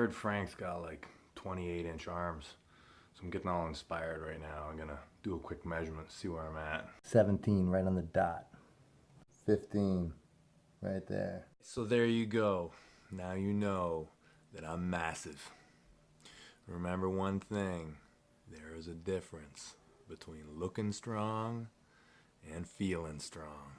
heard Frank's got like 28 inch arms. So I'm getting all inspired right now. I'm gonna do a quick measurement, see where I'm at. 17 right on the dot. 15 right there. So there you go. Now you know that I'm massive. Remember one thing there is a difference between looking strong and feeling strong.